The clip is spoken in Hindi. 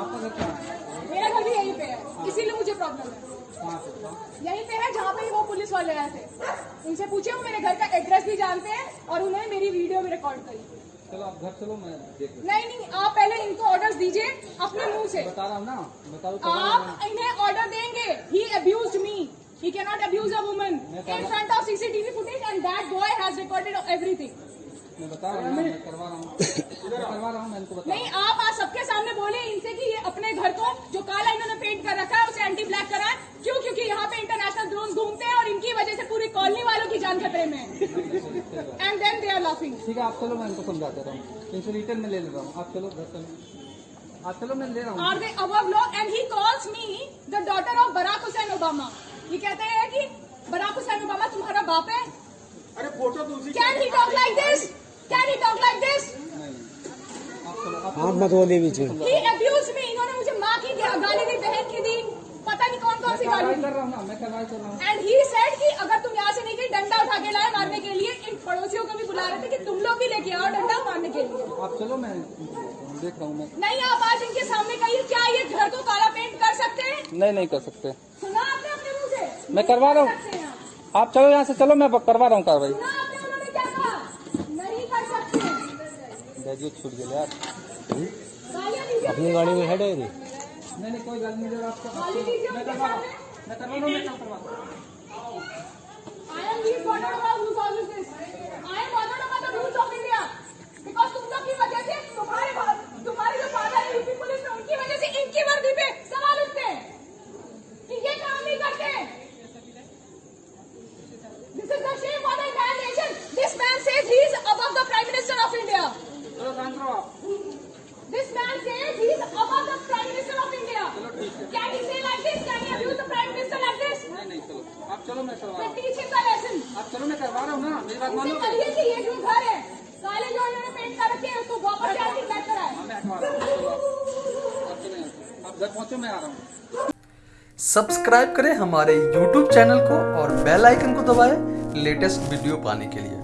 आपका घर कहाँ मेरा घर भी यहीं पे है। इसीलिए मुझे प्रॉब्लम है। यहीं पे है जहाँ पे वो पुलिस वाले आए थे। उनसे पूछे वो मेरे घर का एड्रेस भी जानते हैं और उन्होंने मेरी वीडियो भी रिकॉर्ड करी। चलो आप घर चलो मैं देख नहीं नहीं आप पहले इनको ऑर्डर दीजिए अपने मुँह से। बता रहा हूँ ना बताओ तो आप इन्हें ऑर्डर देंगे। He abuse me he can not abuse a woman in front of CCTV footage and that boy has recorded everything मैं बता रहा हूँ करवा रहा हूँ। करवा रहा हूँ मैं इनको बता नहीं आप आज सबके सामने बोले इनसे कि ये अपने घर को जो काला इन्होंने पेंट कर रखा है उसे एंटी ब्लैक कराए। क्यों? क्योंकि यहाँ पे इंटरनेशनल ड्रोन घूमते हैं और इनकी वजह से पूरी कॉलोनी वालों की जान खतरे में and then they are laughing ठीक है आप चलो मैं इनको समझा दे रहा हूँ। इनसे रिटर्न में ले ले रहा हूँ। आप चलो घर चलो। आप चलो मैं ले रहा हूँ। Are they above law and he calls me the daughter of Barack Hussein Obama ये कहते हैं कि बराक हुसैन ओबामा तुम्हारा बाप है? अरे फ़ोटो तो can he talk like this can he talk like this आप मत बोलिए बीच में अब्यूज मी इन्होंने मुझे माँ की गाली दी बहन की दी। पता नहीं कौन कौन सी गाली कर रहा हूँ ना मैं कर रहा हूँ। एंड ही सेड कि अगर तुम यहाँ से नहीं गई डंडा उठा के लाए मारने के लिए इन पड़ोसियों को भी बुला रहे थे कि तुम लोग भी लेके आओ डंडा मारने के लिए। आप चलो मैं देख रहा हूँ मैं नहीं आप आज इनके सामने कहिए क्या ये घर को काला पेंट कर सकते हैं? नहीं नहीं कर सकते। सुना आपने अपने मुँह से? मैं करवा रहा हूँ। आप। चलो यहाँ से चलो मैं करवा रहा हूँ कार्रवाई। ग्रेजुएट छूट गया यार। अपनी गाड़ी में हेड है डायरी नहीं नहीं कोई गलती नहीं आपको मैं करवा मैं करवा मैं करवा रहा हूँ I am being bothered about who causes this. I am bothered about the rules of India. Because तुम लोग की वजह से तुम्हारे बा- तुम्हारे जो फादर है यूपी पुलिस में उनकी वजह से इनकी वर्दी पे सवाल उठते हैं कि ये काम नहीं करते This is the shame for the entire nation. This man says he is above the Prime Minister of India. चलो शांत रहो आप This man says he is above the Prime Minister of India. Can he say like this? Can he abuse the Prime Minister like this? नहीं नहीं चलो आप चलो मैं करवा रहा Then हूँ teach him the lesson. आप चलो मैं करवा रहा हूँ ना मेरी बात उसे मानो कहिए कि ये जो घर है काले जो इन्होंने पेंट कर रखे हैं उसको वापस से एंटी ब्लैक कराए हाँ, मैं हटवा रहा हूँ चलो आप आप चले यहाँ से। आप घर पहुँचो मैं आ रहा हूँ सब्सक्राइब करें हमारे YouTube चैनल को और बेल आइकन को दबाएँ लेटेस्ट वीडियो पाने के लिए